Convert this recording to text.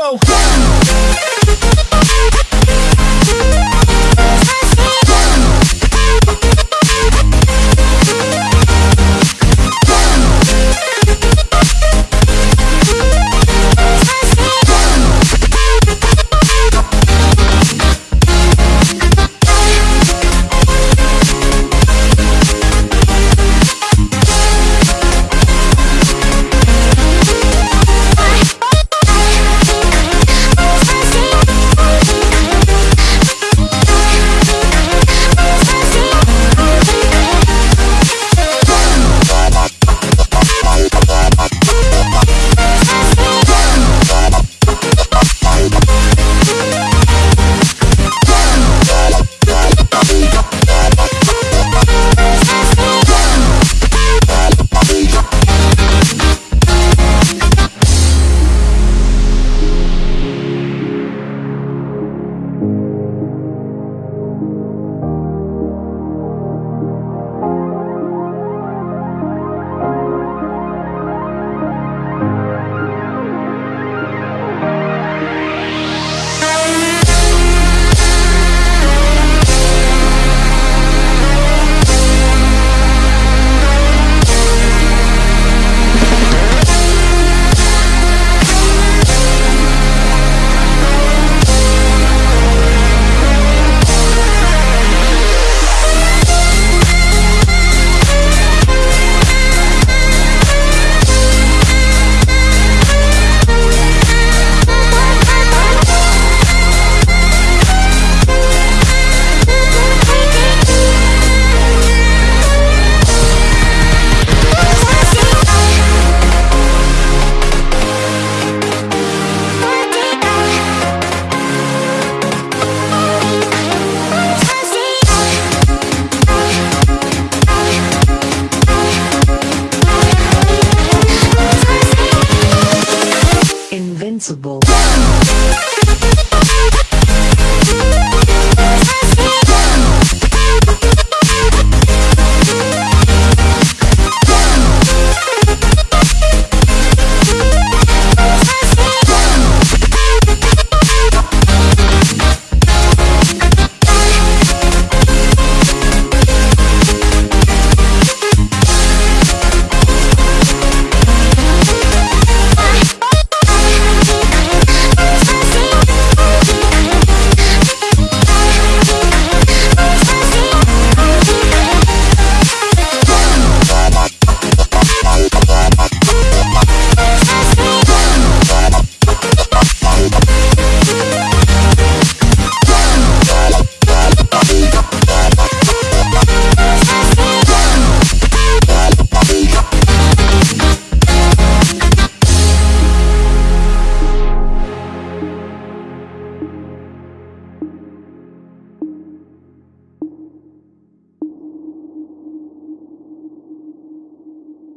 go.